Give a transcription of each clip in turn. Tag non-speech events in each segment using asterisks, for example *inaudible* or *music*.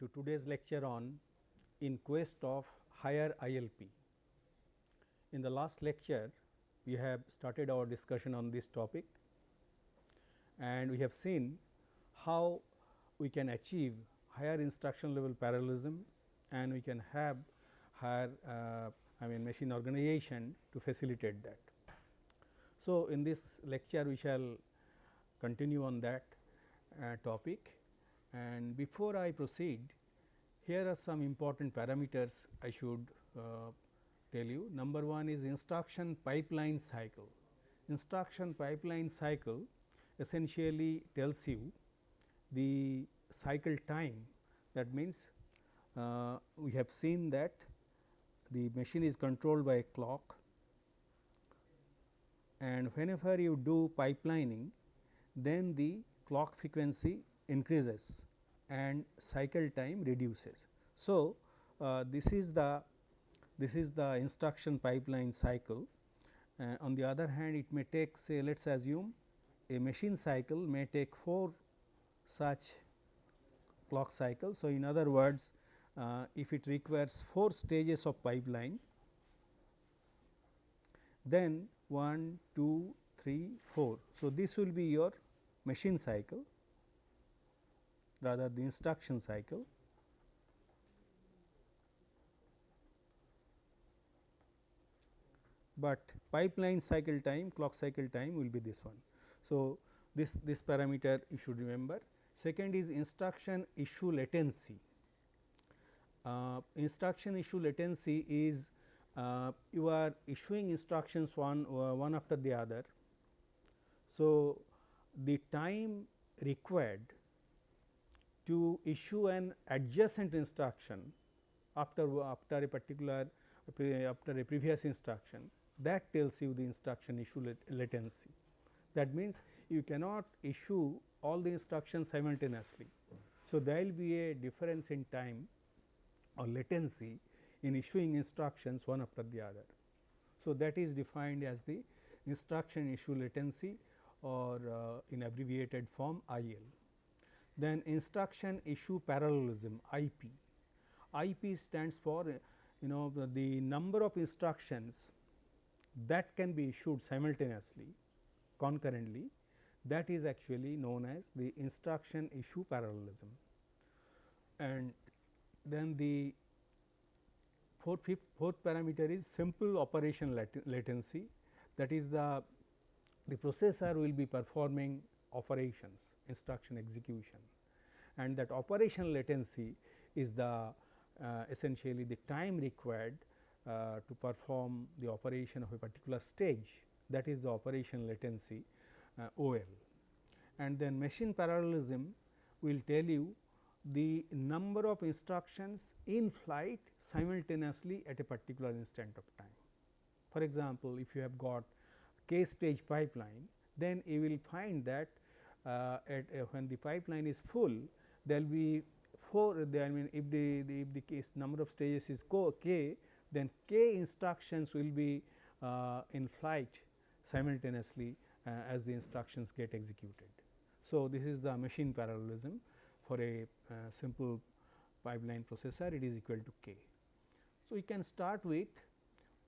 To today's lecture on in quest of higher ILP. In the last lecture we have started our discussion on this topic and we have seen how we can achieve higher instruction level parallelism and we can have higher uh, I mean machine organization to facilitate that. So, in this lecture we shall continue on that uh, topic and before I proceed here are some important parameters I should uh, tell you. Number one is instruction pipeline cycle. Instruction pipeline cycle essentially tells you the cycle time that means uh, we have seen that the machine is controlled by a clock and whenever you do pipelining then the clock frequency increases and cycle time reduces. So, uh, this is the this is the instruction pipeline cycle. Uh, on the other hand, it may take say let us assume a machine cycle may take 4 such clock cycles. So, in other words uh, if it requires 4 stages of pipeline then 1, 2, 3, 4. So, this will be your machine cycle rather the instruction cycle. But pipeline cycle time clock cycle time will be this one. So, this, this parameter you should remember. Second is instruction issue latency. Uh, instruction issue latency is uh, you are issuing instructions one, uh, one after the other. So, the time required to issue an adjacent instruction after, after a particular after a previous instruction that tells you the instruction issue latency. That means, you cannot issue all the instructions simultaneously. So, there will be a difference in time or latency in issuing instructions one after the other. So, that is defined as the instruction issue latency or uh, in abbreviated form IL. Then instruction issue parallelism IP. IP stands for you know the, the number of instructions that can be issued simultaneously concurrently that is actually known as the instruction issue parallelism. And then the fourth, fifth, fourth parameter is simple operation latency that is the the processor will be performing operations instruction execution and that operation latency is the uh, essentially the time required uh, to perform the operation of a particular stage that is the operation latency uh, OL. And then machine parallelism will tell you the number of instructions in flight simultaneously at a particular instant of time. For example, if you have got k stage pipeline, then you will find that at uh, when the pipeline is full, there will be 4 I mean if the, the if the case number of stages is k, then k instructions will be uh, in flight simultaneously uh, as the instructions get executed. So, this is the machine parallelism for a uh, simple pipeline processor it is equal to k. So, we can start with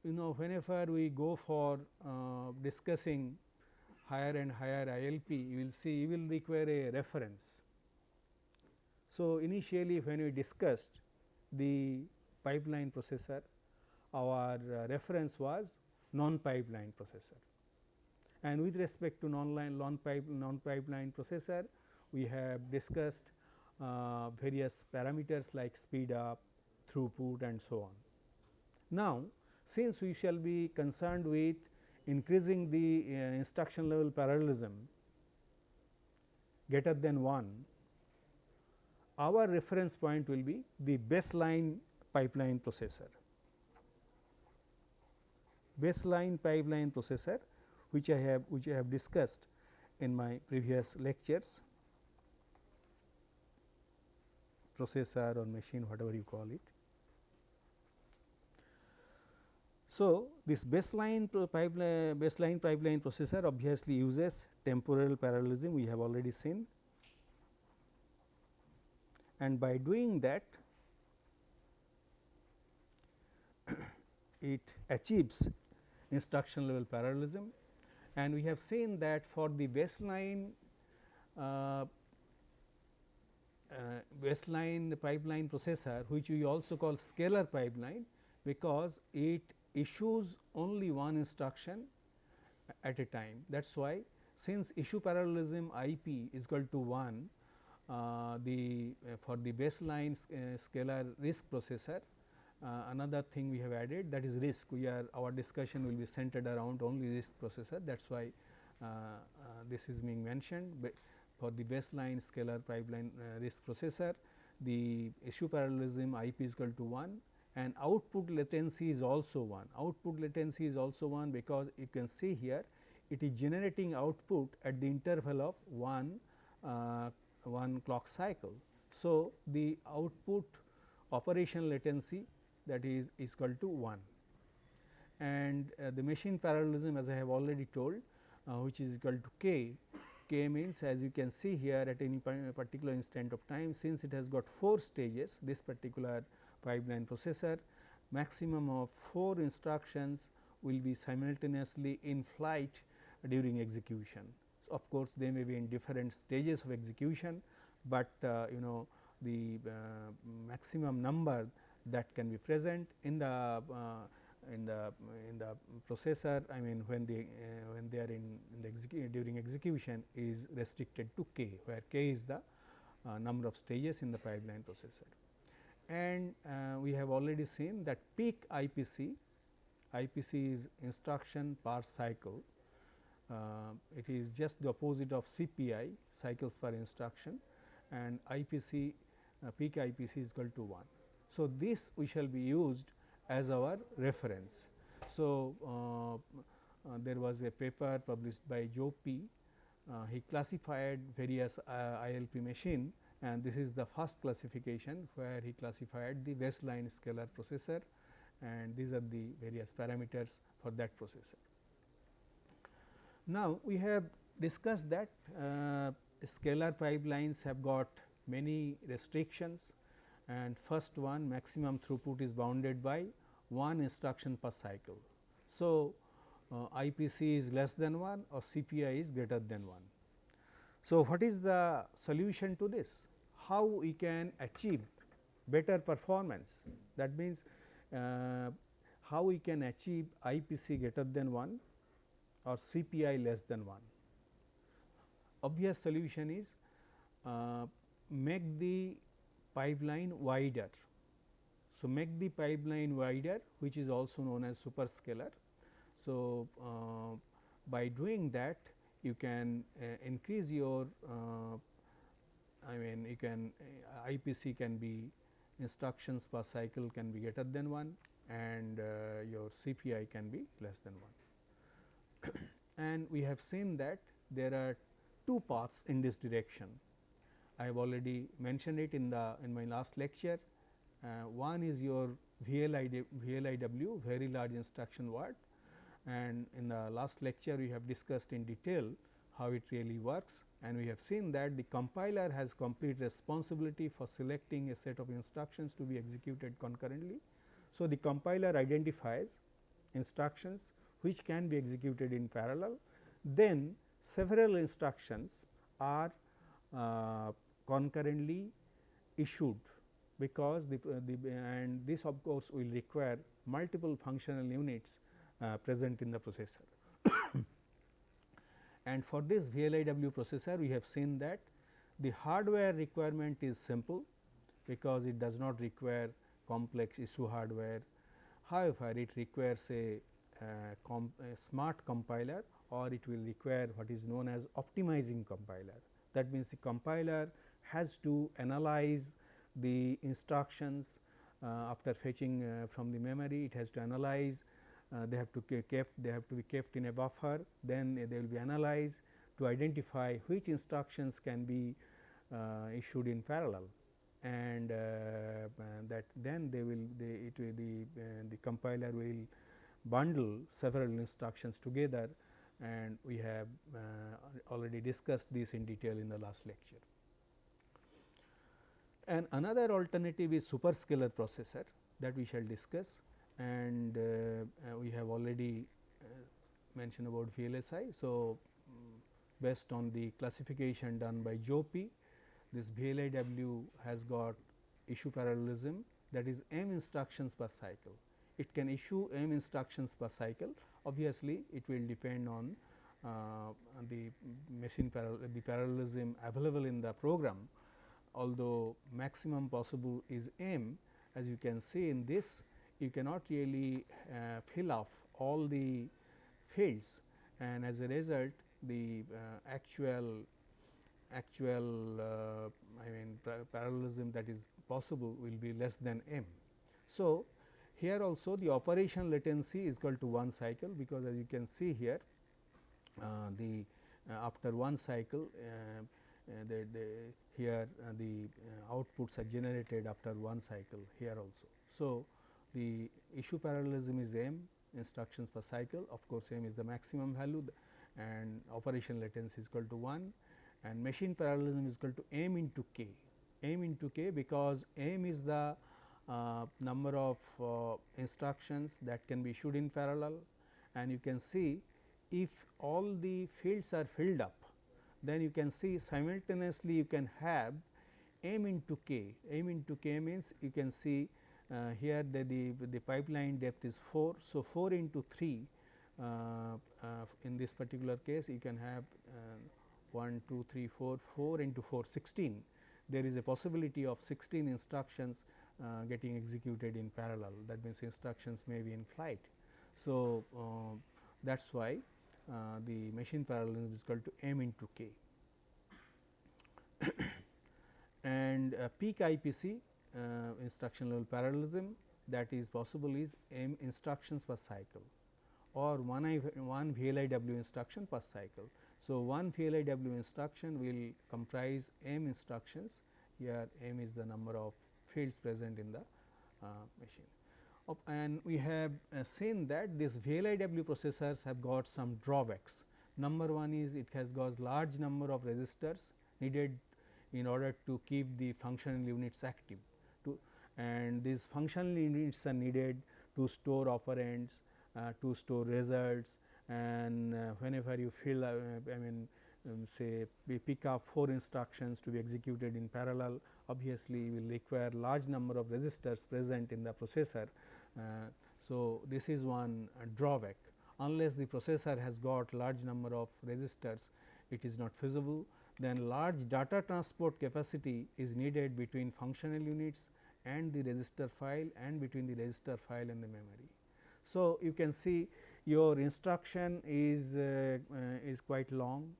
you know whenever we go for uh, discussing higher and higher ILP you will see you will require a reference. So, initially when we discussed the pipeline processor our uh, reference was non pipeline processor and with respect to non line non pipe non pipeline processor we have discussed uh, various parameters like speed up throughput and so on. Now, since we shall be concerned with increasing the uh, instruction level parallelism greater than 1, our reference point will be the baseline pipeline processor. Baseline pipeline processor which I have which I have discussed in my previous lectures processor or machine whatever you call it. So, this baseline pipeline baseline pipeline processor obviously uses temporal parallelism we have already seen. And by doing that it achieves instruction level parallelism. And we have seen that for the baseline uh, uh, baseline pipeline processor which we also call scalar pipeline because it issues only one instruction at a time. That is why since issue parallelism I p is equal to 1 uh, the uh, for the baseline uh, scalar RISC processor uh, another thing we have added that is RISC. We are our discussion will be centered around only RISC processor. That is why uh, uh, this is being mentioned. For the baseline scalar pipeline RISC processor the issue parallelism IP is equal to 1 and output latency is also 1. Output latency is also 1 because you can see here it is generating output at the interval of 1 uh, 1 clock cycle. So, the output operation latency that is is equal to 1 and uh, the machine parallelism as I have already told uh, which is equal to k. k means as you can see here at any particular instant of time since it has got 4 stages this particular pipeline processor maximum of 4 instructions will be simultaneously in flight during execution. So, of course, they may be in different stages of execution, but uh, you know the uh, maximum number that can be present in the uh, in the in the processor I mean when they uh, when they are in, in the execu during execution is restricted to k where k is the uh, number of stages in the pipeline processor. And uh, we have already seen that peak IPC, IPC is instruction per cycle, uh, it is just the opposite of CPI cycles per instruction and IPC uh, peak IPC is equal to 1. So, this we shall be used as our reference. So, uh, uh, there was a paper published by Joe P. Uh, he classified various ILP machine and this is the first classification where he classified the baseline scalar processor and these are the various parameters for that processor. Now, we have discussed that uh, scalar pipelines have got many restrictions and first one maximum throughput is bounded by one instruction per cycle. So, uh, IPC is less than 1 or CPI is greater than 1. So, what is the solution to this? How we can achieve better performance that means, uh, how we can achieve IPC greater than 1 or CPI less than 1. Obvious solution is uh, make the pipeline wider. So, make the pipeline wider which is also known as superscalar. So, uh, by doing that you can uh, increase your uh, I mean you can uh, IPC can be instructions per cycle can be greater than 1 and uh, your CPI can be less than 1. *coughs* and we have seen that there are two paths in this direction. I have already mentioned it in the in my last lecture. Uh, one is your VLIW, VLIW very large instruction word and in the last lecture we have discussed in detail how it really works and we have seen that the compiler has complete responsibility for selecting a set of instructions to be executed concurrently. So, the compiler identifies instructions which can be executed in parallel, then several instructions are uh, concurrently issued because the, uh, the and this of course will require multiple functional units uh, present in the processor. And for this VLIW processor we have seen that the hardware requirement is simple because it does not require complex issue hardware. However, it requires a, uh, a smart compiler or it will require what is known as optimizing compiler. That means, the compiler has to analyze the instructions uh, after fetching uh, from the memory, it has to analyze, they have to kept, they have to be kept in a buffer, then they will be analyzed to identify which instructions can be uh, issued in parallel. And uh, that then they will they it will the the compiler will bundle several instructions together. And we have uh, already discussed this in detail in the last lecture. And another alternative is superscalar processor that we shall discuss and uh, uh, we have already uh, mentioned about VLSI. So, um, based on the classification done by Jouppi, this VLIW has got issue parallelism that is m instructions per cycle. It can issue m instructions per cycle obviously, it will depend on uh, the machine the parallelism available in the program although maximum possible is m as you can see in this you cannot really uh, fill off all the fields and as a result the uh, actual actual uh, I mean parallelism that is possible will be less than m. So, here also the operation latency is equal to 1 cycle because as you can see here uh, the uh, after one cycle uh, the, the here the outputs are generated after one cycle here also. So, the issue parallelism is m instructions per cycle. Of course, m is the maximum value and operation latency is equal to 1 and machine parallelism is equal to m into k, m into k because m is the uh, number of uh, instructions that can be issued in parallel. And you can see if all the fields are filled up then you can see simultaneously you can have m into k, m into k means you can see here the, the, the pipeline depth is 4. So, 4 into 3 uh, uh, in this particular case you can have uh, 1, 2, 3, 4, 4 into 4 16. There is a possibility of 16 instructions uh, getting executed in parallel that means instructions may be in flight. So, uh, that is why uh, the machine parallelism is equal to m into k. *coughs* and uh, peak IPC uh, instruction level parallelism that is possible is m instructions per cycle or one, I, one VLIW instruction per cycle. So, one VLIW instruction will comprise m instructions here m is the number of fields present in the uh, machine and we have uh, seen that these VLIW processors have got some drawbacks. Number one is it has got large number of registers needed in order to keep the functional units active and these functional units are needed to store operands, uh, to store results. And uh, whenever you fill uh, I mean um, say we pick up 4 instructions to be executed in parallel obviously you will require large number of registers present in the processor. Uh, so, this is one uh, drawback. Unless the processor has got large number of registers it is not feasible. Then large data transport capacity is needed between functional units and the register file and between the register file and the memory. So, you can see your instruction is uh, uh, is quite long.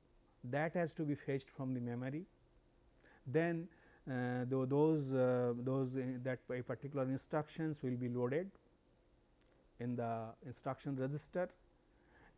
That has to be fetched from the memory. Then uh, those uh, those that particular instructions will be loaded in the instruction register.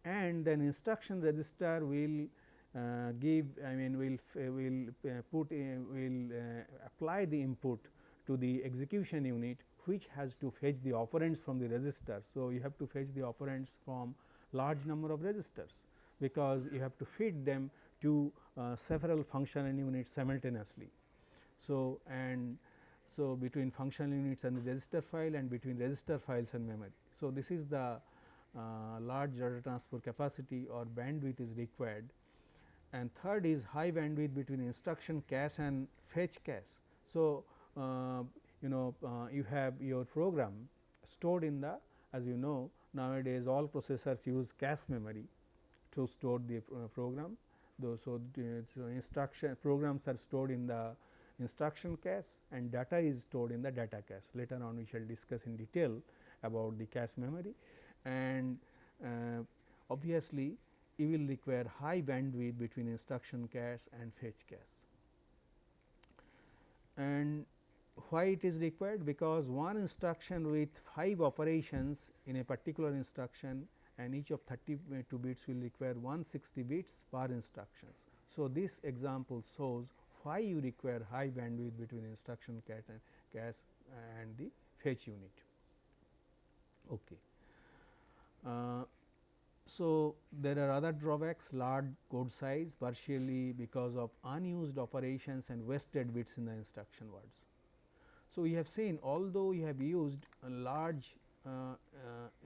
And then instruction register will uh, give I mean will will uh, put will uh, apply the input to the execution unit which has to fetch the operands from the register. So, you have to fetch the operands from large number of registers because you have to feed them to uh, several functional units simultaneously. So, and so between functional units and the register file and between register files and memory. So, this is the uh, large data transfer capacity or bandwidth is required and third is high bandwidth between instruction cache and fetch cache. So, you know uh, you have your program stored in the as you know nowadays all processors use cache memory to store the uh, program. Though, so, so, instruction programs are stored in the instruction cache and data is stored in the data cache. Later on we shall discuss in detail about the cache memory and uh, obviously you will require high bandwidth between instruction cache and fetch cache. And why it is required? Because one instruction with 5 operations in a particular instruction and each of 32 bits will require 160 bits per instructions. So, this example shows why you require high bandwidth between instruction cache and, cache and the fetch unit. Okay. Uh, so, there are other drawbacks large code size partially because of unused operations and wasted bits in the instruction words. So, we have seen although we have used a large uh, uh,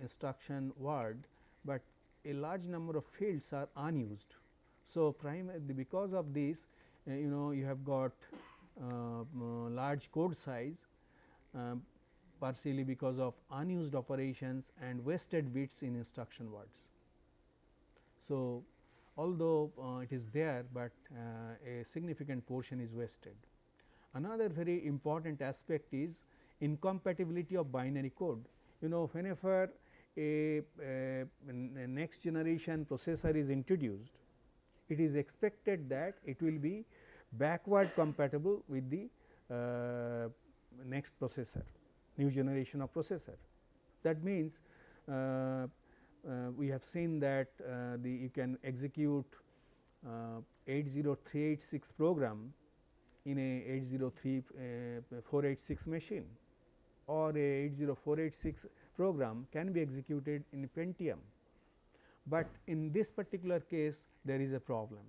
instruction word, but a large number of fields are unused. So, because of this uh, you know you have got uh, large code size um, partially because of unused operations and wasted bits in instruction words. So, although uh, it is there, but uh, a significant portion is wasted. Another very important aspect is incompatibility of binary code. You know whenever a, a, a next generation processor is introduced, it is expected that it will be backward compatible with the uh, next processor, new generation of processor. That means, uh, uh, we have seen that uh, the you can execute uh, 80386 program in a 803486 uh, machine or a 80486 program can be executed in Pentium. But in this particular case there is a problem.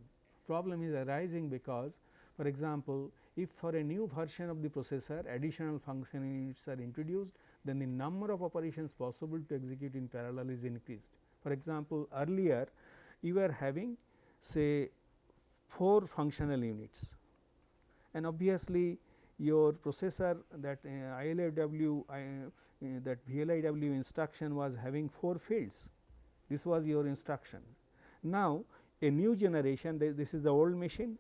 Problem is arising because for example, if for a new version of the processor additional function units are introduced, then the number of operations possible to execute in parallel is increased. For example, earlier you were having say 4 functional units and obviously your processor that uh, uh, that VLIW instruction was having 4 fields this was your instruction. Now, a new generation this is the old machine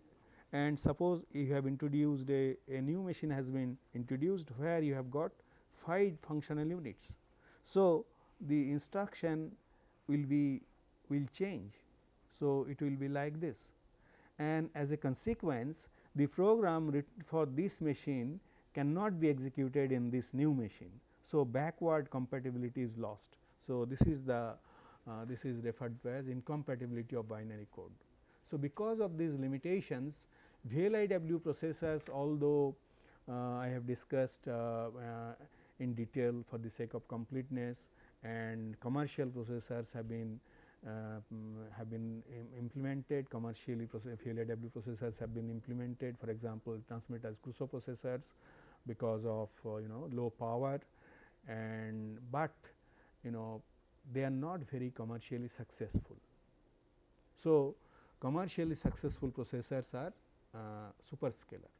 and suppose you have introduced a, a new machine has been introduced where you have got 5 functional units. So, the instruction will be will change. So, it will be like this and as a consequence the program written for this machine cannot be executed in this new machine. So, backward compatibility is lost. So, this is the uh, this is referred to as incompatibility of binary code. So, because of these limitations VLIW processors although uh, I have discussed uh, uh, in detail for the sake of completeness and commercial processors have been have been implemented commercially VLIW processors have been implemented for example, Transmeta's Crusoe processors because of uh, you know low power and but you know they are not very commercially successful. So, commercially successful processors are uh, superscalar.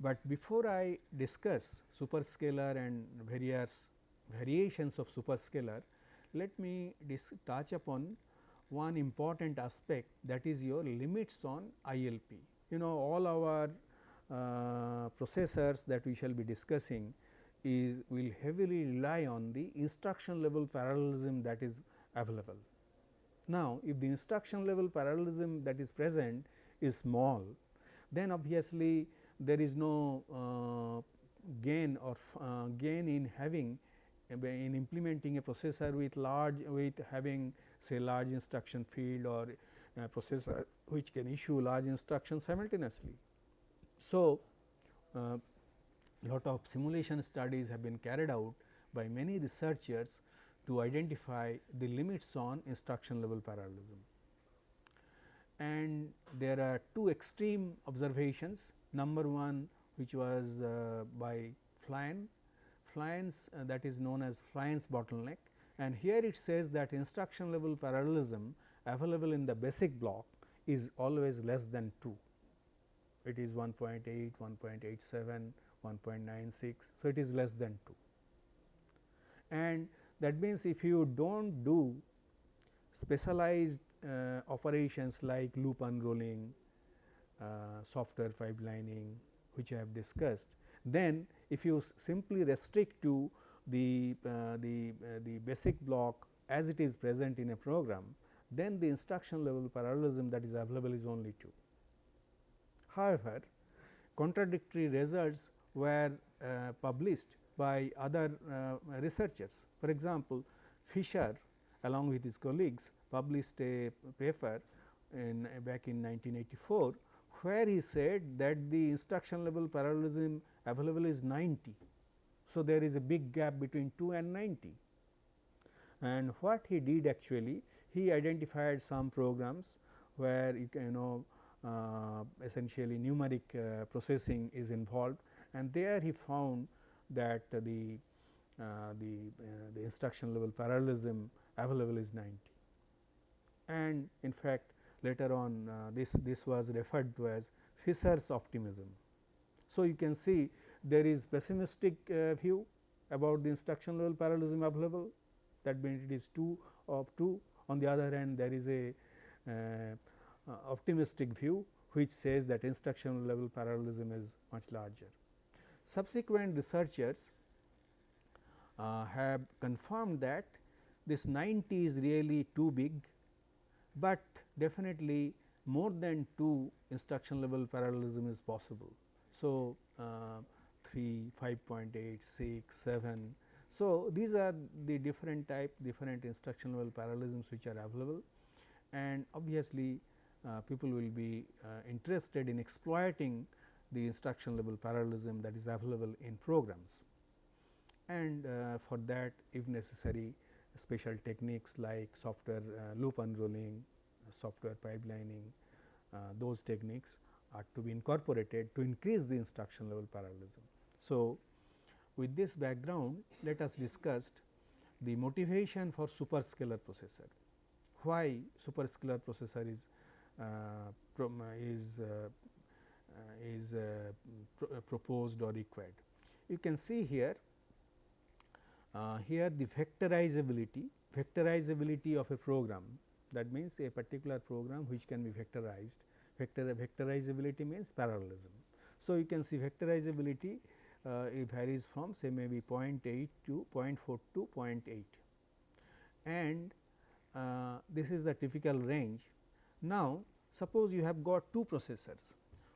But before I discuss superscalar and various variations of superscalar, let me touch upon one important aspect that is your limits on ILP. You know all our uh, processors that we shall be discussing is will heavily rely on the instruction level parallelism that is available. Now, if the instruction level parallelism that is present is small, then obviously there is no uh, gain or uh, gain in having in implementing a processor with large with having say large instruction field or processor which can issue large instructions simultaneously. So, uh, lot of simulation studies have been carried out by many researchers to identify the limits on instruction level parallelism and there are two extreme observations. Number one which was uh, by Flynn, Flynn's uh, that is known as Flynn's bottleneck and here it says that instruction level parallelism available in the basic block is always less than 2. It is 1.8, 1.87, 1.96. So, it is less than 2 and that means if you do not do specialized uh, operations like loop unrolling, uh, software pipelining which I have discussed. Then if you simply restrict to the, uh, the, uh, the basic block as it is present in a program, then the instruction level parallelism that is available is only 2. However, contradictory results were uh, published by other uh, researchers. For example, Fisher along with his colleagues published a paper in back in 1984, where he said that the instruction level parallelism available is 90. So, there is a big gap between 2 and 90 and what he did actually he identified some programs where you can you know uh, essentially numeric uh, processing is involved and there he found that uh, the the, uh, the instruction level parallelism available is 90 and in fact later on uh, this this was referred to as Fisher's optimism. So, you can see there is pessimistic uh, view about the instruction level parallelism available that means it is 2 of 2 on the other hand there is a uh, optimistic view which says that instruction level parallelism is much larger. Subsequent researchers uh, have confirmed that this 90 is really too big, but definitely more than 2 instruction level parallelism is possible. So, uh, 3, 5.8, 6, 7. So, these are the different type different instruction level parallelisms which are available and obviously, uh, people will be uh, interested in exploiting the instruction level parallelism that is available in programs. And uh, for that if necessary special techniques like software uh, loop unrolling, software pipelining, uh, those techniques are to be incorporated to increase the instruction level parallelism. So, with this background let us discuss the motivation for superscalar processor. Why superscalar processor is uh, is uh, is uh, pro proposed or required. You can see here here the vectorizability vectorizability of a program that means a particular program which can be vectorized vector vectorizability means parallelism. So, you can see vectorizability uh, it varies from say maybe 0.8 to 0.4 to 0.8 and uh, this is the typical range. Now, suppose you have got two processors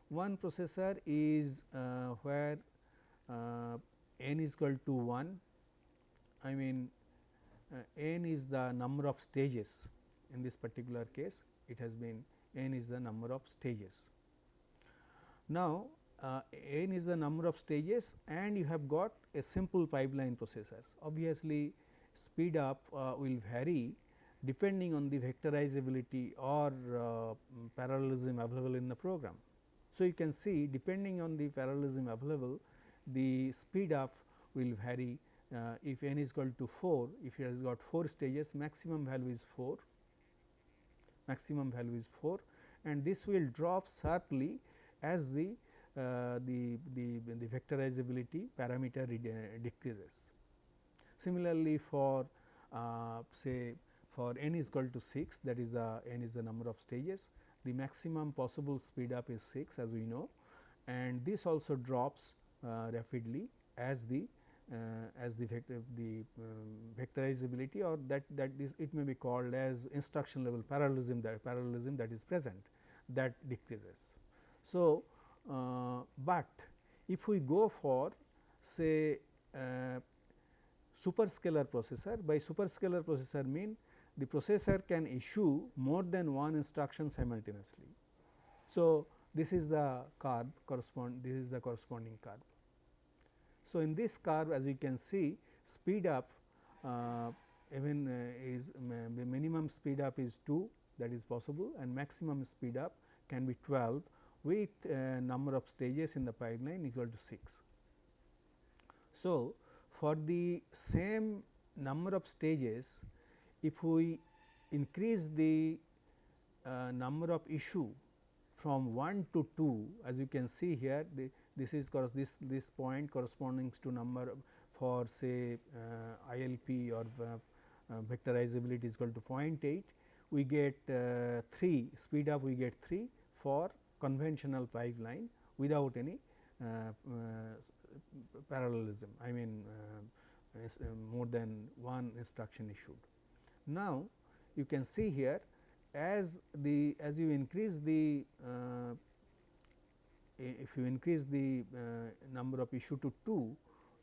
one processor is uh, where uh, n is equal to 1 I mean uh, n is the number of stages in this particular case it has been n is the number of stages. Now, uh, n is the number of stages and you have got a simple pipeline processors. Obviously, speed up uh, will vary depending on the vectorizability or uh, parallelism available in the program. So, you can see depending on the parallelism available the speed up will vary uh, if n is equal to 4 if it has got 4 stages maximum value is 4 maximum value is 4 and this will drop sharply as the uh, the, the, the vectorizability parameter decreases. Similarly, for uh, say for n is equal to 6 that is the n is the number of stages the maximum possible speed up is 6 as we know and this also drops uh, rapidly as the uh, as the vector the um, vectorizability or that that is it may be called as instruction level parallelism that parallelism that is present that decreases. So, uh, but if we go for say uh, superscalar processor by superscalar processor mean the processor can issue more than one instruction simultaneously. So, this is the curve correspond this is the corresponding curve. So, in this curve as you can see speed up uh, even uh, is minimum speed up is 2 that is possible and maximum speed up can be 12 with uh, number of stages in the pipeline equal to 6. So, for the same number of stages if we increase the uh, number of issue from 1 to 2 as you can see here the, this is this this point corresponding to number for say uh, ILP or uh, uh, vectorizability is equal to 0.8 we get uh, 3 speed up we get 3 for conventional pipeline without any uh, uh, parallelism I mean more than one instruction issued. Now, you can see here as the as you increase the if you increase the uh, number of issue to 2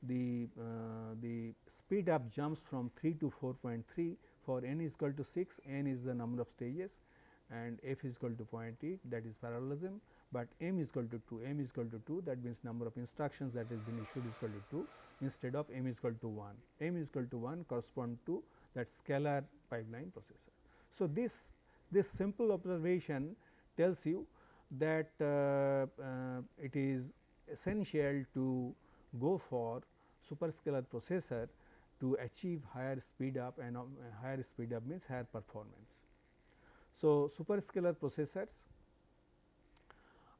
the uh, the speed up jumps from 3 to 4.3 for n is equal to 6 n is the number of stages and f is equal to 0.8 that is parallelism, but m is equal to 2 m is equal to 2 that means number of instructions that has been issued is equal to 2 instead of m is equal to 1 m is equal to 1 correspond to that scalar pipeline processor. So, this this simple observation tells you that uh, uh, it is essential to go for superscalar processor to achieve higher speed up and uh, higher speed up means higher performance. So, superscalar processors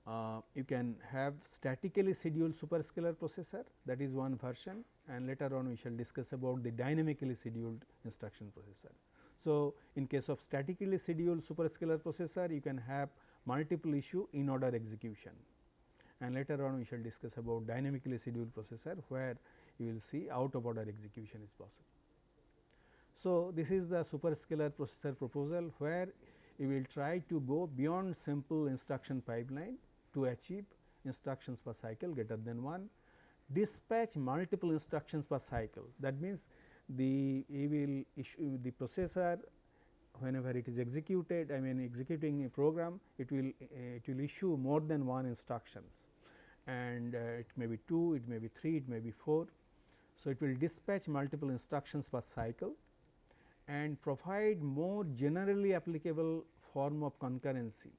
uh, you can have statically scheduled superscalar processor that is one version and later on we shall discuss about the dynamically scheduled instruction processor. So, in case of statically scheduled superscalar processor you can have multiple issue in order execution and later on we shall discuss about dynamically scheduled processor where you will see out of order execution is possible. So, this is the superscalar processor proposal where you will try to go beyond simple instruction pipeline to achieve instructions per cycle greater than 1, dispatch multiple instructions per cycle. That means, the you will issue the processor whenever it is executed I mean executing a program it will uh, it will issue more than one instructions and uh, it may be 2, it may be 3, it may be 4. So, it will dispatch multiple instructions per cycle and provide more generally applicable form of concurrency.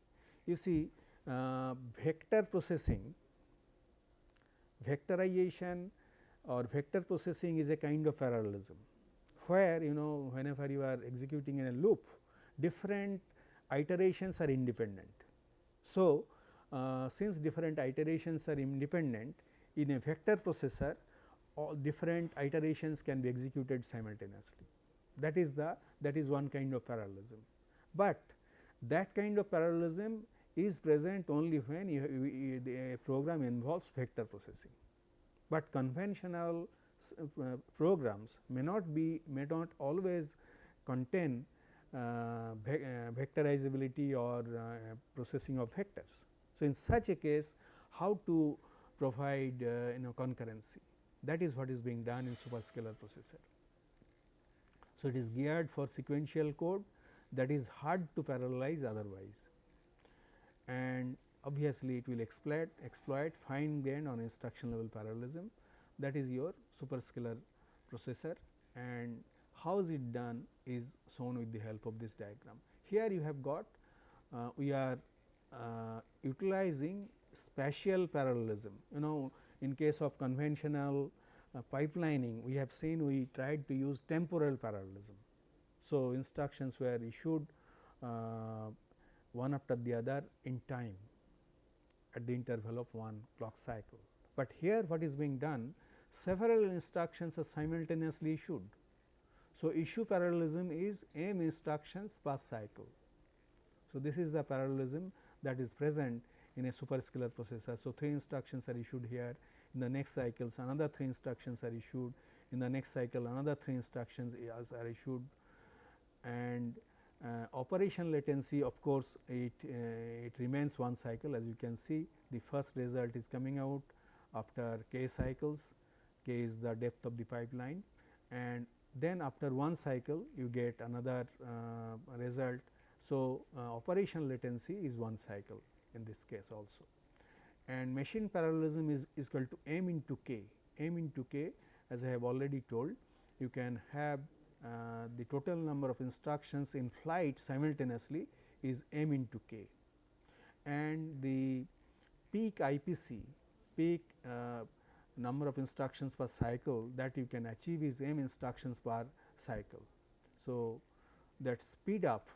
You see uh, vector processing, vectorization or vector processing is a kind of parallelism, where you know whenever you are executing in a loop different iterations are independent. So, uh, since different iterations are independent in a vector processor all different iterations can be executed simultaneously that is the that is one kind of parallelism. But that kind of parallelism is present only when you, you, the program involves vector processing, but conventional uh, programs may not be may not always contain uh, ve uh, vectorizability or uh, processing of vectors. So, in such a case how to provide uh, you know concurrency that is what is being done in superscalar processor. So, it is geared for sequential code that is hard to parallelize otherwise and obviously, it will exploit exploit fine grained on instruction level parallelism that is your superscalar processor and how is it done is shown with the help of this diagram. Here you have got uh, we are uh, utilizing spatial parallelism. You know in case of conventional uh, pipelining we have seen we tried to use temporal parallelism. So, instructions were issued uh, one after the other in time at the interval of one clock cycle. But here what is being done several instructions are simultaneously issued. So, issue parallelism is m instructions per cycle. So, this is the parallelism that is present in a superscalar processor. So, 3 instructions are issued here in the next cycles another 3 instructions are issued in the next cycle another 3 instructions are issued and uh, operation latency of course, it, uh, it remains one cycle as you can see the first result is coming out after k cycles, k is the depth of the pipeline. And then after one cycle you get another uh, result. So, uh, latency is one cycle in this case also. And machine parallelism is, is equal to m into k, m into k as I have already told you can have uh, the total number of instructions in flight simultaneously is m into k. And the peak IPC peak uh, number of instructions per cycle that you can achieve is m instructions per cycle. So, that speed up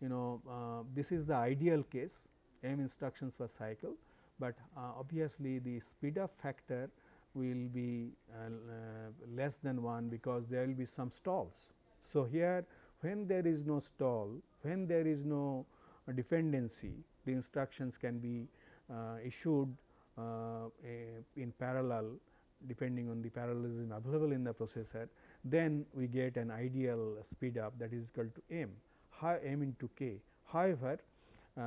you know uh, this is the ideal case m instructions per cycle, but uh, obviously the speed up factor will be uh, uh, less than 1 because there will be some stalls. So, here when there is no stall, when there is no dependency, the instructions can be uh, issued in parallel depending on the parallelism available in the processor, then we get an ideal speed up that is equal to m, high m into k. However, uh,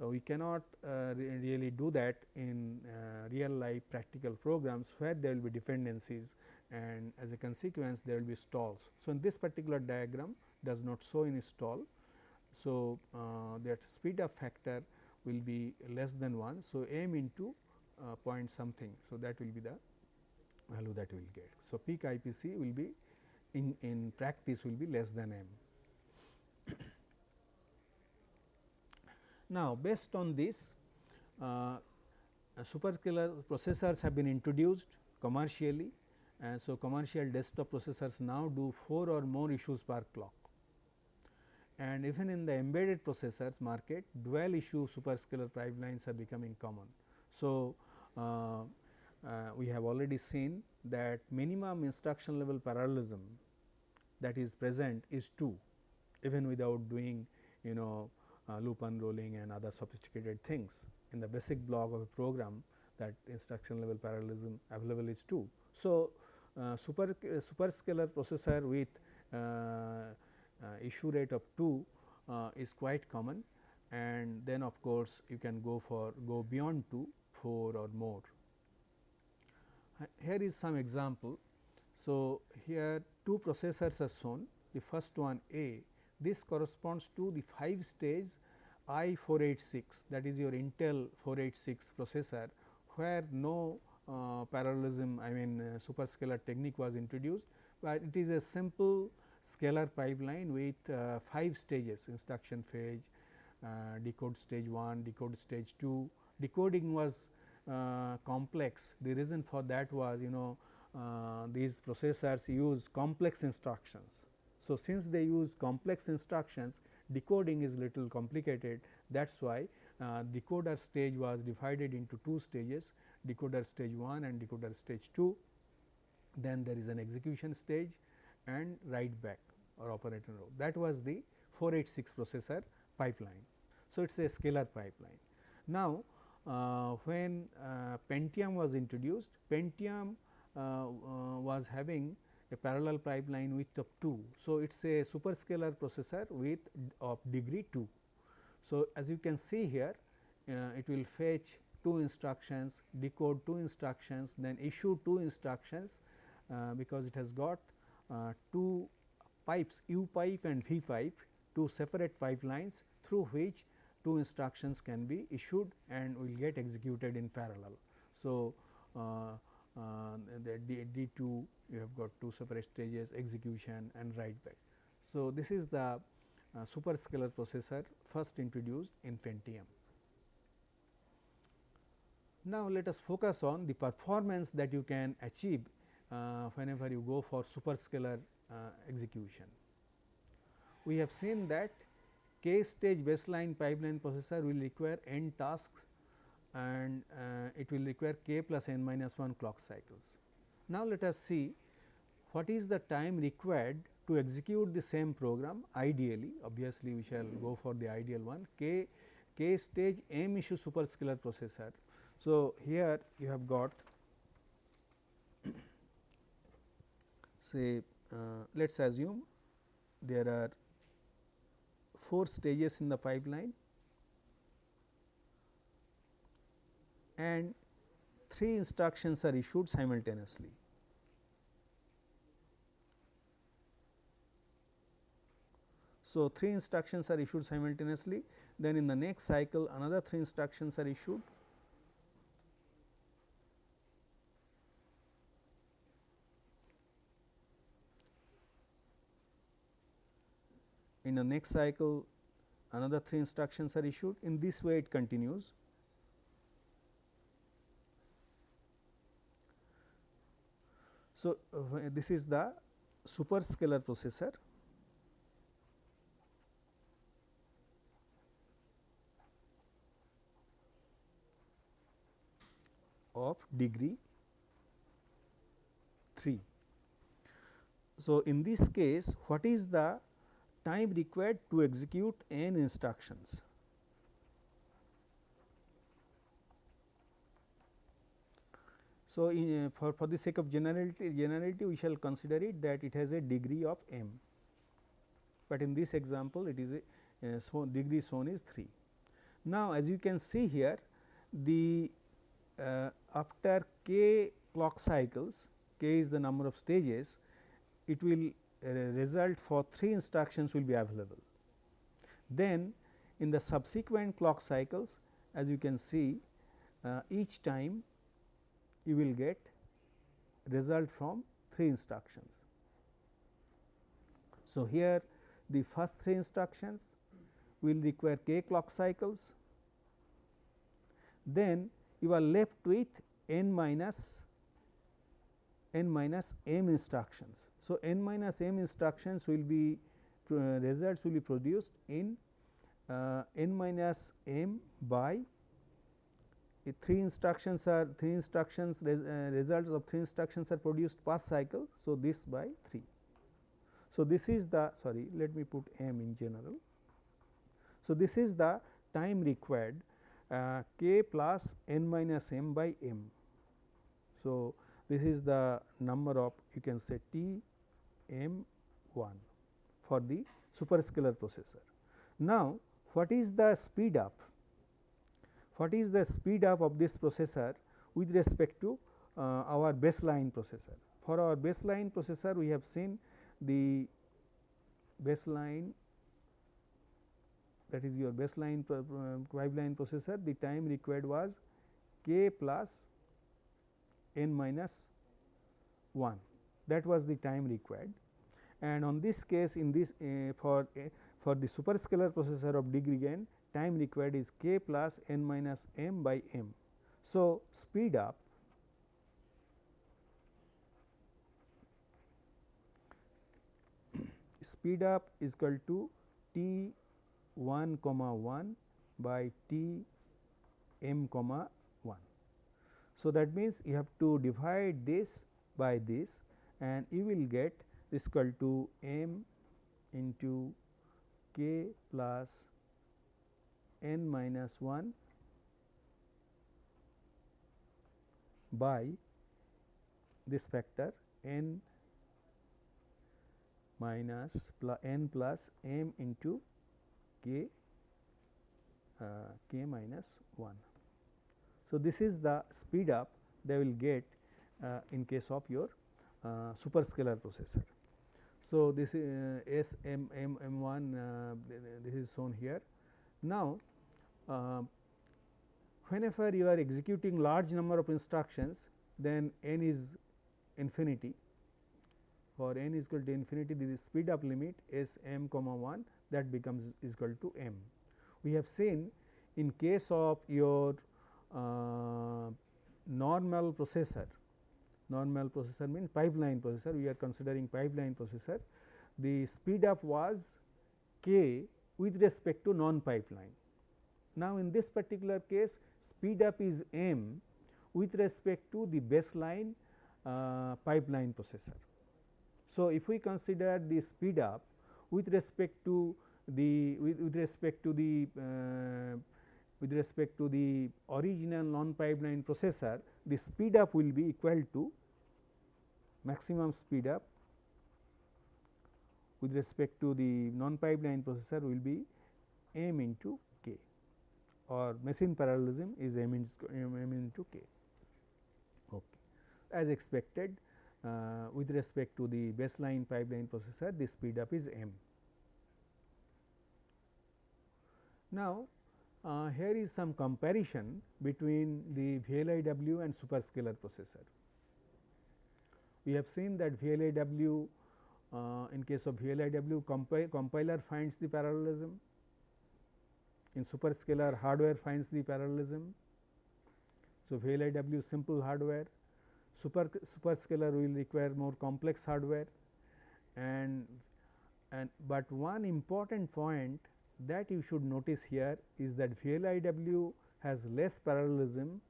uh, we cannot uh, re really do that in uh, real life practical programs where there will be dependencies and as a consequence there will be stalls. So, in this particular diagram does not show any stall. So, uh, that speed up factor will be less than 1. So, m into uh, point something. So, that will be the value that we will get. So, peak IPC will be in, in practice will be less than m. Now, based on this uh, uh, superscalar processors have been introduced commercially and so commercial desktop processors now do 4 or more issues per clock and even in the embedded processors market dual issue superscalar pipelines are becoming common. So, uh, uh, we have already seen that minimum instruction level parallelism that is present is 2 even without doing you know uh, loop unrolling and other sophisticated things in the basic block of a program that instruction level parallelism available is 2. So, uh, super uh, superscalar processor with uh, issue rate of 2 uh, is quite common and then of course, you can go for go beyond 2 4 or more. Here is some example. So, here two processors are shown the first one A this corresponds to the 5 stage I 486 that is your Intel 486 processor where no uh, parallelism I mean uh, superscalar technique was introduced, but it is a simple scalar pipeline with uh, 5 stages instruction phase, uh, decode stage 1, decode stage 2. Decoding was uh, complex the reason for that was you know uh, these processors use complex instructions. So, since they use complex instructions decoding is little complicated that is why uh, decoder stage was divided into two stages decoder stage 1 and decoder stage 2. Then there is an execution stage and write back or operator row that was the 486 processor pipeline. So, it is a scalar pipeline. Now, uh, when uh, Pentium was introduced, Pentium uh, uh, was having a parallel pipeline width of 2. So, it is a superscalar processor with of degree 2. So, as you can see here uh, it will fetch 2 instructions, decode 2 instructions, then issue 2 instructions uh, because it has got uh, 2 pipes U pipe and V pipe, 2 separate pipelines through which 2 instructions can be issued and will get executed in parallel. So, uh, uh, the D, D2 you have got two separate stages execution and write back. So, this is the uh, superscalar processor first introduced in Pentium. Now, let us focus on the performance that you can achieve whenever you go for superscalar uh, execution. We have seen that k stage baseline pipeline processor will require n tasks and uh, it will require k plus n minus 1 clock cycles. Now, let us see what is the time required to execute the same program ideally obviously we shall go for the ideal one k k stage m issue superscalar processor. So, here you have got say uh, let us assume there are 4 stages in the pipeline and 3 instructions are issued simultaneously. So, 3 instructions are issued simultaneously then in the next cycle another 3 instructions are issued in the next cycle another 3 instructions are issued. In this way it continues. So, uh, this is the superscalar processor. Of degree 3. So, in this case what is the time required to execute n instructions? So, in, uh, for, for the sake of generality, generality we shall consider it that it has a degree of m, but in this example it is a uh, so degree shown is 3. Now, as you can see here the uh, after k clock cycles k is the number of stages it will result for 3 instructions will be available. Then in the subsequent clock cycles as you can see uh, each time you will get result from 3 instructions. So, here the first 3 instructions will require k clock cycles, then you are left with n minus n minus m instructions. So, n minus m instructions will be uh, results will be produced in uh, n minus m by uh, 3 instructions are 3 instructions res, uh, results of 3 instructions are produced per cycle. So, this by 3. So, this is the sorry let me put m in general. So, this is the time required uh, k plus n minus m by m. So, this is the number of you can say T m 1 for the superscalar processor. Now, what is the speed up? What is the speed up of this processor with respect to uh, our baseline processor? For our baseline processor, we have seen the baseline that is your baseline pipeline processor the time required was k plus n minus 1 that was the time required and on this case in this uh, for uh, for the superscalar processor of degree n time required is k plus n minus m by m. So, speed up *coughs* speed up is equal to t 1 comma 1 by t m comma 1. So, that means, you have to divide this by this and you will get this equal to m into k plus n minus 1 by this factor n minus plus n plus m into k uh, k minus 1. So, this is the speed up they will get uh, in case of your uh, superscalar processor. So, this is uh, S M M M 1 uh, this is shown here. Now, uh, whenever you are executing large number of instructions then n is infinity for n is equal to infinity this is speed up limit S m comma 1 that becomes is equal to m. We have seen in case of your uh, normal processor, normal processor means pipeline processor, we are considering pipeline processor, the speed up was k with respect to non pipeline. Now, in this particular case speed up is m with respect to the baseline uh, pipeline processor. So, if we consider the speed up with respect to the with, with respect to the uh, with respect to the original non pipeline processor the speed up will be equal to maximum speed up with respect to the non pipeline processor will be m into k or machine parallelism is m into, m into k. Okay. As expected uh, with respect to the baseline pipeline processor the speed up is m. Now, uh, here is some comparison between the VLIW and superscalar processor. We have seen that VLIW uh, in case of VLIW compi compiler finds the parallelism, in superscalar hardware finds the parallelism. So, VLIW simple hardware, super superscalar will require more complex hardware and and but one important point that you should notice here is that VLIW has less parallelism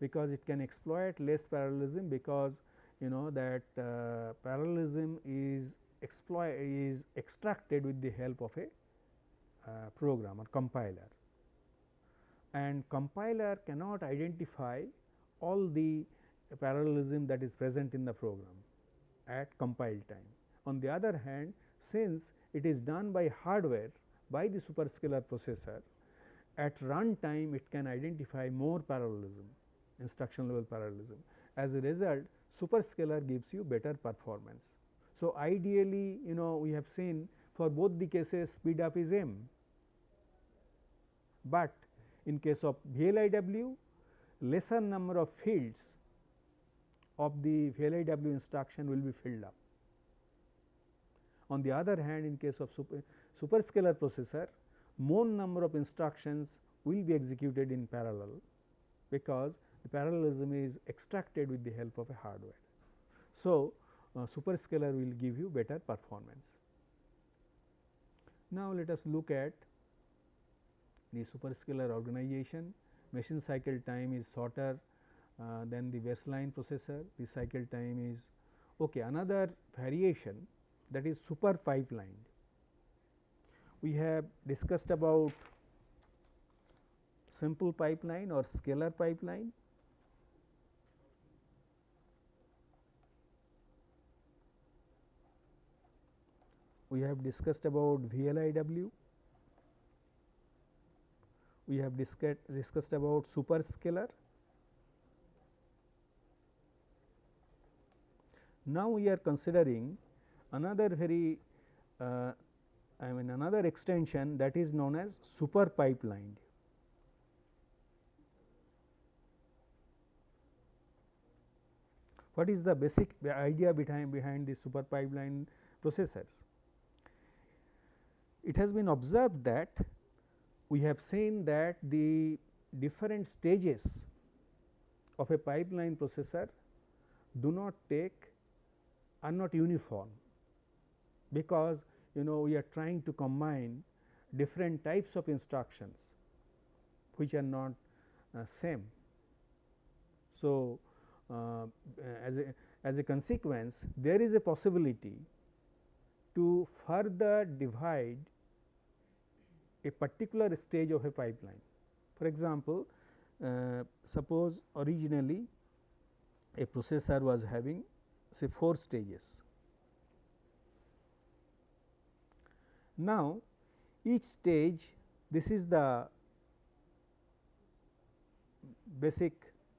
because it can exploit less parallelism because you know that uh, parallelism is exploit is extracted with the help of a uh, program or compiler and compiler cannot identify all the parallelism that is present in the program at compile time. On the other hand, since it is done by hardware by the superscalar processor at run time it can identify more parallelism instruction level parallelism. As a result superscalar gives you better performance. So, ideally you know we have seen for both the cases speed up is m, but in case of VLIW lesser number of fields of the VLIW instruction will be filled up. On the other hand in case of super, superscalar processor more number of instructions will be executed in parallel because the parallelism is extracted with the help of a hardware. So, uh, superscalar will give you better performance. Now, let us look at the superscalar organization. Machine cycle time is shorter uh, than the baseline processor, the cycle time is okay. Another variation that is super pipelined. We have discussed about simple pipeline or scalar pipeline we have discussed about VLIW, we have discussed, discussed about superscalar. Now, we are considering another very uh, I mean another extension that is known as super pipeline. What is the basic idea behind behind the super pipeline processors? it has been observed that we have seen that the different stages of a pipeline processor do not take are not uniform, because you know we are trying to combine different types of instructions which are not uh, same. So, uh, as a as a consequence there is a possibility to further divide a particular stage of a pipeline. For example, uh, suppose originally a processor was having say 4 stages. Now, each stage this is the basic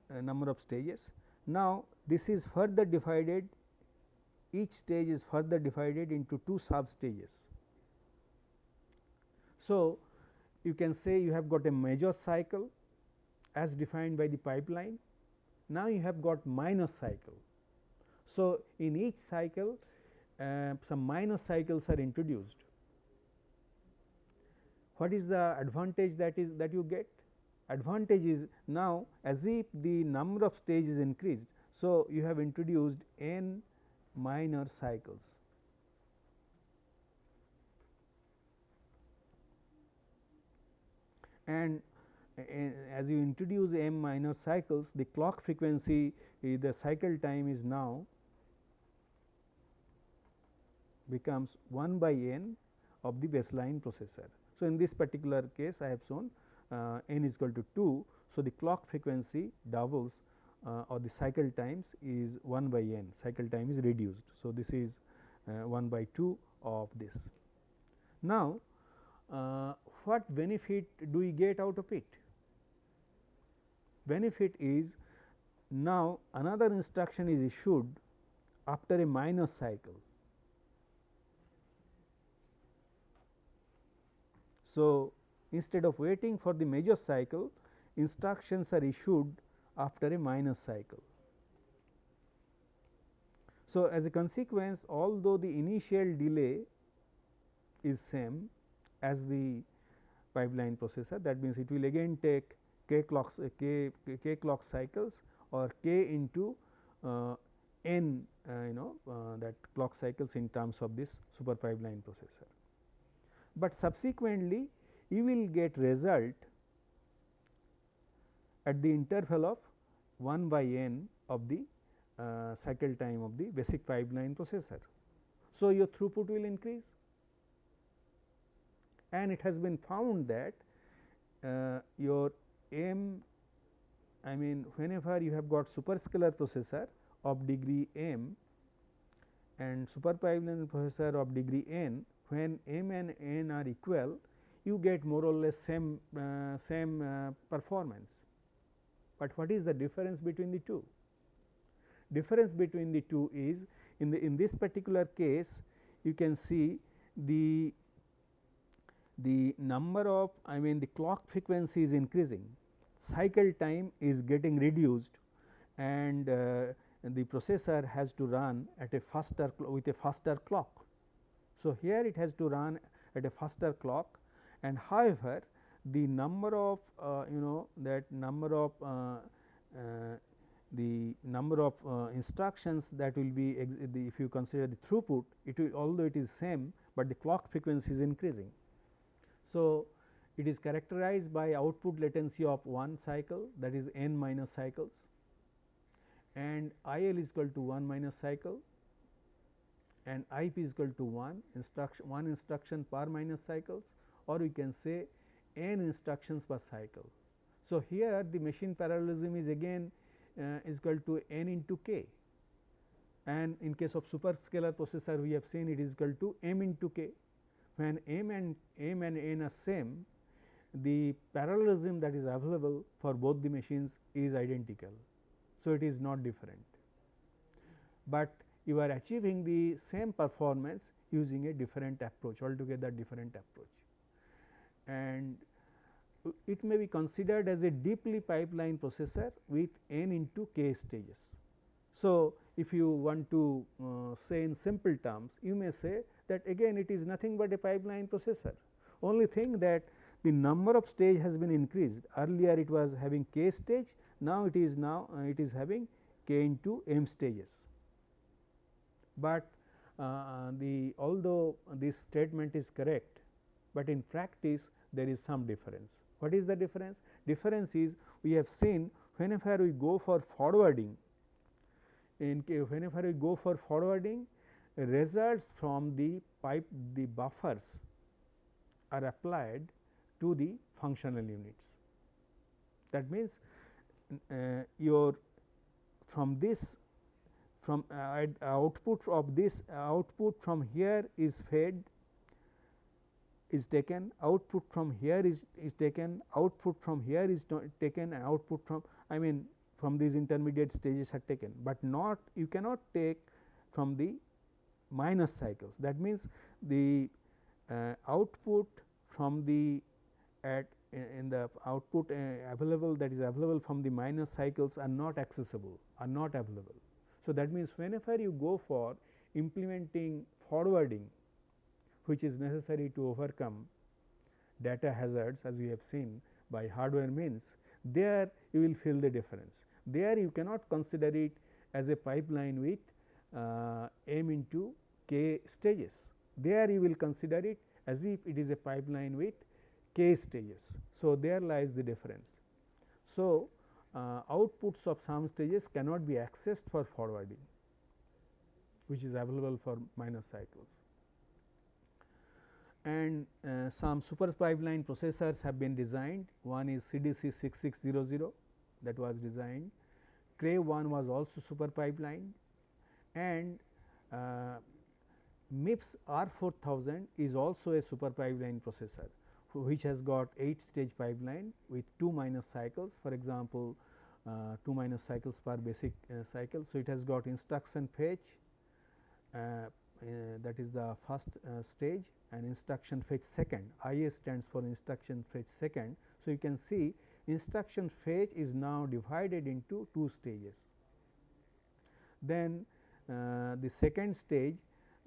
uh, number of stages. Now, this is further divided each stage is further divided into two sub stages. So, you can say you have got a major cycle as defined by the pipeline. Now, you have got minor cycle. So, in each cycle uh, some minor cycles are introduced. What is the advantage that is that you get? Advantage is now as if the number of stages increased. So, you have introduced n minor cycles. And eh, eh, as you introduce m minor cycles, the clock frequency eh, the cycle time is now becomes 1 by n of the baseline processor. So, in this particular case I have shown uh, n is equal to 2. So, the clock frequency doubles uh, or the cycle times is 1 by n cycle time is reduced. So, this is uh, 1 by 2 of this. Now, uh, what benefit do we get out of it? Benefit is now another instruction is issued after a minor cycle. So, instead of waiting for the major cycle instructions are issued after a minor cycle. So, as a consequence although the initial delay is same as the pipeline processor that means, it will again take k clocks uh, k, k clock cycles or k into uh, n uh, you know uh, that clock cycles in terms of this super pipeline processor. But subsequently you will get result at the interval of 1 by n of the uh, cycle time of the basic pipeline processor. So, your throughput will increase and it has been found that uh, your m I mean whenever you have got superscalar processor of degree m and super pipeline processor of degree n when m and n are equal you get more or less same uh, same uh, performance but what is the difference between the two? Difference between the two is in the in this particular case you can see the the number of I mean the clock frequency is increasing, cycle time is getting reduced and uh, the processor has to run at a faster with a faster clock. So, here it has to run at a faster clock and however, the number of uh, you know that number of uh, uh, the number of uh, instructions that will be if you consider the throughput it will although it is same, but the clock frequency is increasing. So, it is characterized by output latency of 1 cycle that is n minor cycles and I L is equal to 1 minor cycle and I P is equal to 1 instruction 1 instruction per minor cycles or we can say n instructions per cycle. So, here the machine parallelism is again uh, is equal to n into k and in case of superscalar processor we have seen it is equal to m into k. When m and m and n are same the parallelism that is available for both the machines is identical. So, it is not different, but you are achieving the same performance using a different approach altogether different approach and it may be considered as a deeply pipeline processor with n into k stages. So, if you want to uh, say in simple terms you may say that again it is nothing but a pipeline processor only thing that the number of stage has been increased earlier it was having k stage now it is now uh, it is having k into m stages. But uh, the although this statement is correct, but in practice there is some difference. What is the difference? Difference is we have seen whenever we go for forwarding in whenever we go for forwarding results from the pipe the buffers are applied to the functional units. That means, uh, your from this from uh, output of this output from here is fed is taken output from here is, is taken output from here is taken and output from I mean from these intermediate stages are taken, but not you cannot take from the minor cycles that means the uh, output from the at in the output uh, available that is available from the minor cycles are not accessible are not available. So, that means, whenever you go for implementing forwarding which is necessary to overcome data hazards as we have seen by hardware means there you will feel the difference. There you cannot consider it as a pipeline with uh, m into k stages. There you will consider it as if it is a pipeline with k stages. So, there lies the difference. So, uh, outputs of some stages cannot be accessed for forwarding which is available for minor cycles. And uh, some super pipeline processors have been designed. One is CDC 6600 that was designed, Cray 1 was also super pipeline. And uh, MIPS R 4000 is also a super pipeline processor which has got 8 stage pipeline with 2 minor cycles for example, uh, 2 minor cycles per basic uh, cycle. So, it has got instruction fetch uh, uh that is the first uh, stage and instruction fetch second IS stands for instruction fetch second. So, you can see instruction fetch is now divided into two stages. Then uh, the second stage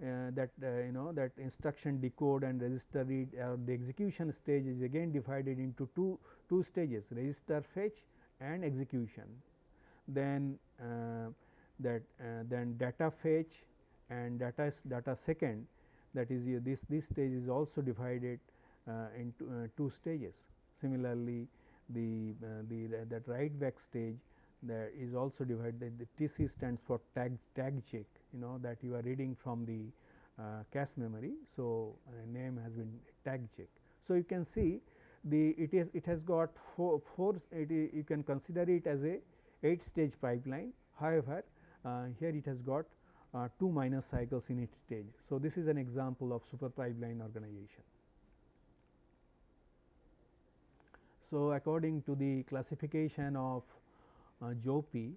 Uh, that uh, you know that instruction decode and register read or the execution stage is again divided into two two stages register fetch and execution. Then uh, that uh, then data fetch and data data second that is this this stage is also divided into two stages. Similarly, the the that write back stage that is also divided the TC stands for tag tag check you know that you are reading from the uh, cache memory. So, name has been tag check. So, you can see the it is it has got four, four you can consider it as a 8 stage pipeline. However, uh, here it has got uh, 2 minor cycles in each stage. So, this is an example of super pipeline organization. So, according to the classification of uh, Jouppi,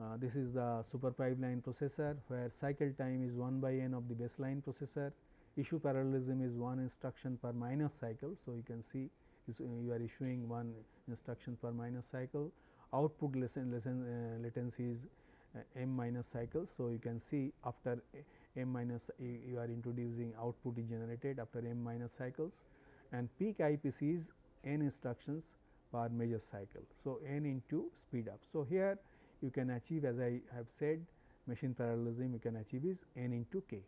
uh, this is the super pipeline processor where cycle time is 1 by n of the baseline processor, issue parallelism is 1 instruction per minor cycle. So, you can see uh, you are issuing 1 instruction per minor cycle, output listen, listen, uh, latency is uh, m minor cycles. So, you can see after m minus you are introducing output is generated after m minor cycles and peak IPC is n instructions per major cycle. So, n into speed up. So, here you can achieve as I have said machine parallelism you can achieve is n into k.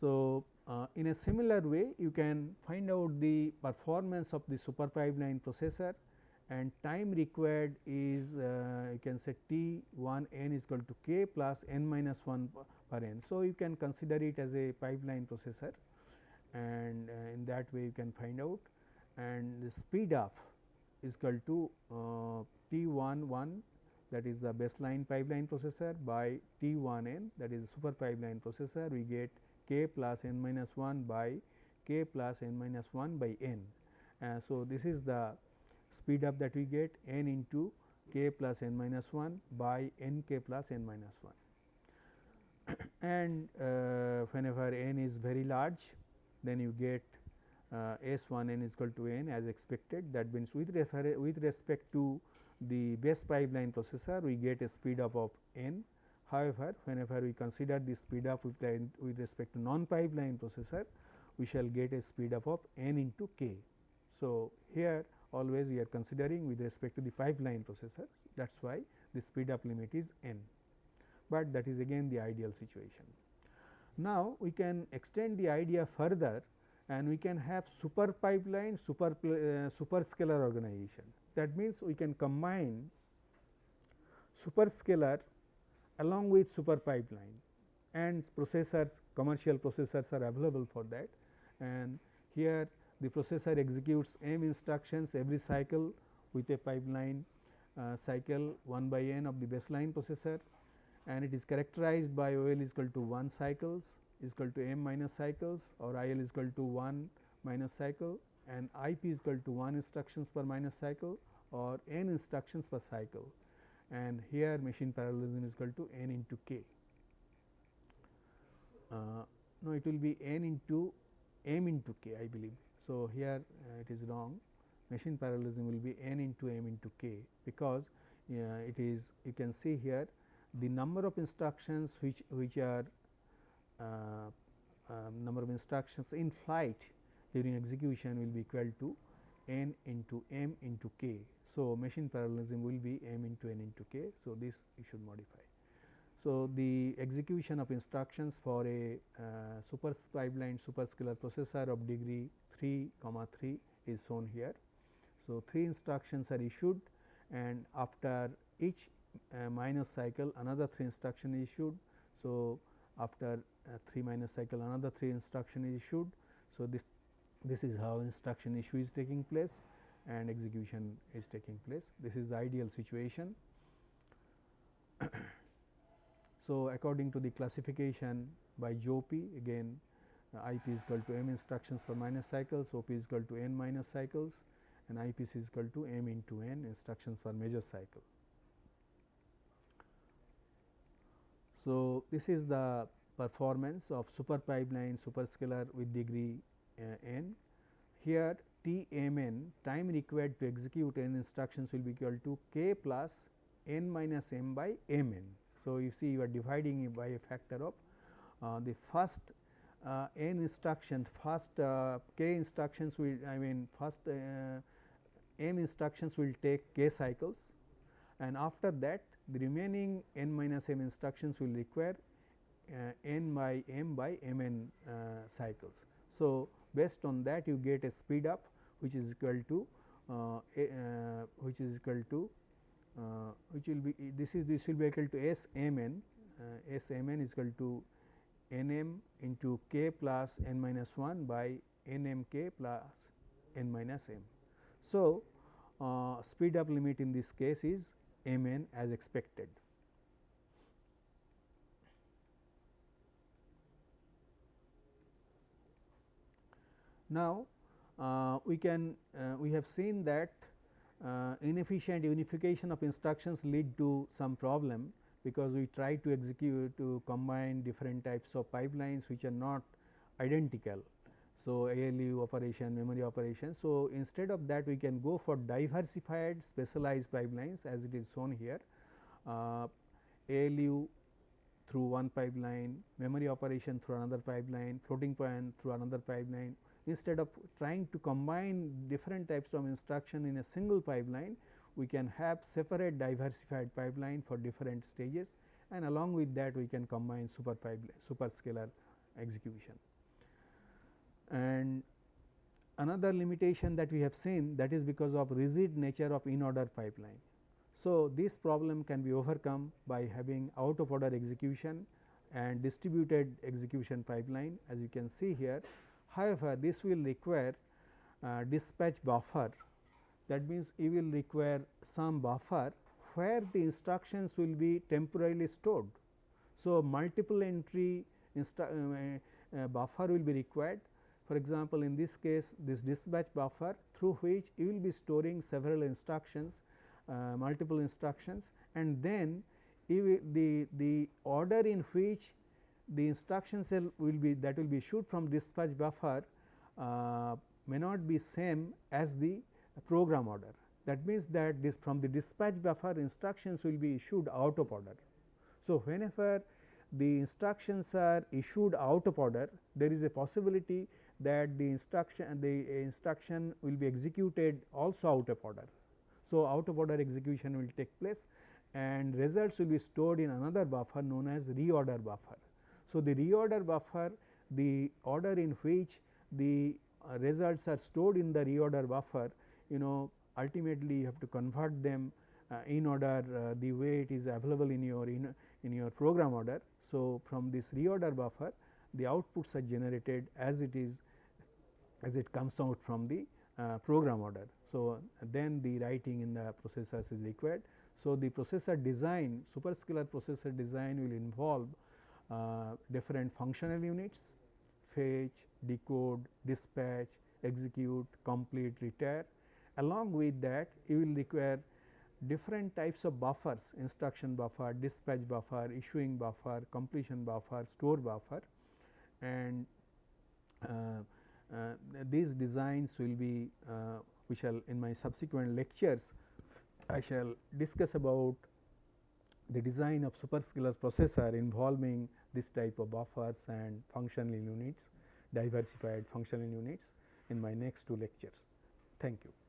So, uh, in a similar way you can find out the performance of the super pipeline processor and time required is uh, you can say T 1 n is equal to k plus n minus 1 per n. So, you can consider it as a pipeline processor and uh, in that way you can find out and the speed up is equal to uh, T 1 1 that is the baseline pipeline processor by T 1 n that is super pipeline processor we get k plus n minus 1 by k plus n minus 1 by n. Uh, so, this is the speed up that we get n into k plus n minus 1 by n k plus n minus 1 *coughs* and uh, whenever n is very large then you get uh, S 1 n is equal to n as expected that means with, with respect to the base pipeline processor we get a speed up of n. However, whenever we consider the speed up with, with respect to non pipeline processor we shall get a speed up of n into k. So, here always we are considering with respect to the pipeline processors that is why the speed up limit is n, but that is again the ideal situation. Now, we can extend the idea further and we can have super pipeline super uh, superscalar organization. That means, we can combine superscalar along with super pipeline and processors commercial processors are available for that. And here the processor executes m instructions every cycle with a pipeline uh, cycle 1 by n of the baseline processor. And it is characterized by O L is equal to 1 cycles is equal to m minor cycles or I L is equal to 1 minor cycle and I P is equal to 1 instructions per minor cycle or n instructions per cycle. And here machine parallelism is equal to n into k. Uh, no it will be n into m into k I believe. So, here uh, it is wrong. Machine parallelism will be n into m into k because uh, it is you can see here the number of instructions which which are uh, um, number of instructions in flight during execution will be equal to n into m into k. So, machine parallelism will be m into n into k. So, this you should modify. So, the execution of instructions for a uh, super pipeline superscalar processor of degree 3 comma 3 is shown here. So, 3 instructions are issued and after each uh, minor cycle another 3 instruction is issued. So, after uh, 3 minor cycle another 3 instruction is issued. So, this this is how instruction issue is taking place and execution is taking place. This is the ideal situation. *coughs* so, according to the classification by Jouppi again uh, IP is equal to m instructions per minor cycles, OP is equal to n minor cycles and IPC is equal to m into n instructions per major cycle. So, this is the performance of super pipeline superscalar with degree n. Here T m n time required to execute n instructions will be equal to k plus n minus m by m n. So, you see you are dividing it by a factor of uh, the first uh, n instruction first uh, k instructions will I mean first uh, m instructions will take k cycles and after that the remaining n minus m instructions will require uh, n by m by m n uh, cycles. So, based on that you get a speed up which is equal to uh, a, which is equal to which will be this is this will be equal to S m n S m n is equal to n m into k plus n minus 1 by n m k plus n minus m. So, uh, speed up limit in this case is m n as expected. Now, uh, we can uh, we have seen that uh, inefficient unification of instructions lead to some problem because we try to execute to combine different types of pipelines which are not identical. So, ALU operation, memory operation. So, instead of that we can go for diversified specialized pipelines as it is shown here. Uh, ALU through one pipeline, memory operation through another pipeline, floating point through another pipeline. Instead of trying to combine different types of instruction in a single pipeline, we can have separate diversified pipeline for different stages and along with that we can combine super pipeline superscalar execution. And another limitation that we have seen that is because of rigid nature of in order pipeline. So, this problem can be overcome by having out of order execution and distributed execution pipeline as you can see here. However, this will require uh, dispatch buffer that means you will require some buffer where the instructions will be temporarily stored. So, multiple entry uh, uh, buffer will be required for example, in this case this dispatch buffer through which you will be storing several instructions uh, multiple instructions and then the, the order in which the instruction cell will be that will be issued from dispatch buffer uh, may not be same as the program order. That means that this from the dispatch buffer instructions will be issued out of order. So, whenever the instructions are issued out of order there is a possibility that the instruction the instruction will be executed also out of order. So, out of order execution will take place and results will be stored in another buffer known as reorder buffer. So, the reorder buffer the order in which the uh, results are stored in the reorder buffer you know ultimately you have to convert them uh, in order uh, the way it is available in your in, in your program order. So, from this reorder buffer the outputs are generated as it is as it comes out from the uh, program order. So, then the writing in the processors is required. So, the processor design superscalar processor design will involve different functional units fetch, decode, dispatch, execute, complete, retire. Along with that you will require different types of buffers instruction buffer, dispatch buffer, issuing buffer, completion buffer, store buffer and uh, uh, these designs will be uh, we shall in my subsequent lectures I shall discuss about the design of superscalar processor involving this type of buffers and functional units diversified functional units in my next two lectures. Thank you.